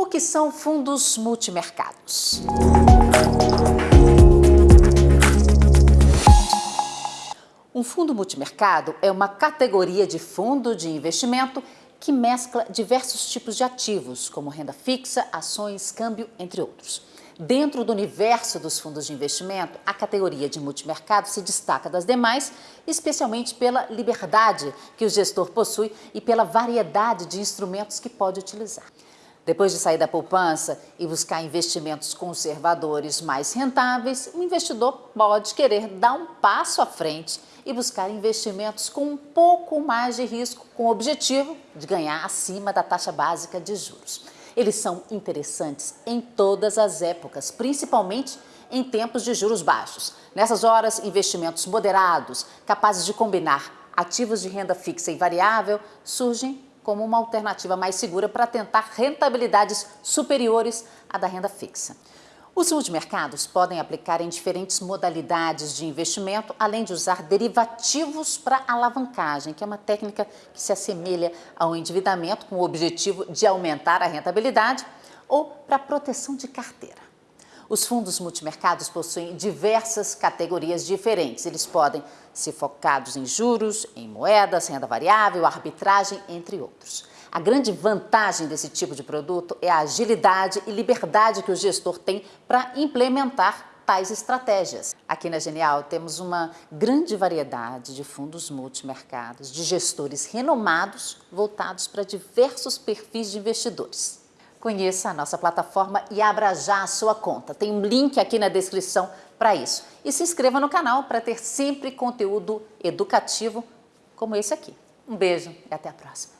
O que são fundos multimercados? Um fundo multimercado é uma categoria de fundo de investimento que mescla diversos tipos de ativos, como renda fixa, ações, câmbio, entre outros. Dentro do universo dos fundos de investimento, a categoria de multimercado se destaca das demais, especialmente pela liberdade que o gestor possui e pela variedade de instrumentos que pode utilizar. Depois de sair da poupança e buscar investimentos conservadores mais rentáveis, o investidor pode querer dar um passo à frente e buscar investimentos com um pouco mais de risco, com o objetivo de ganhar acima da taxa básica de juros. Eles são interessantes em todas as épocas, principalmente em tempos de juros baixos. Nessas horas, investimentos moderados, capazes de combinar ativos de renda fixa e variável, surgem como uma alternativa mais segura para tentar rentabilidades superiores à da renda fixa. Os multimercados podem aplicar em diferentes modalidades de investimento, além de usar derivativos para alavancagem, que é uma técnica que se assemelha ao endividamento com o objetivo de aumentar a rentabilidade, ou para proteção de carteira. Os fundos multimercados possuem diversas categorias diferentes. Eles podem ser focados em juros, em moedas, renda variável, arbitragem, entre outros. A grande vantagem desse tipo de produto é a agilidade e liberdade que o gestor tem para implementar tais estratégias. Aqui na Genial temos uma grande variedade de fundos multimercados, de gestores renomados voltados para diversos perfis de investidores. Conheça a nossa plataforma e abra já a sua conta. Tem um link aqui na descrição para isso. E se inscreva no canal para ter sempre conteúdo educativo como esse aqui. Um beijo e até a próxima.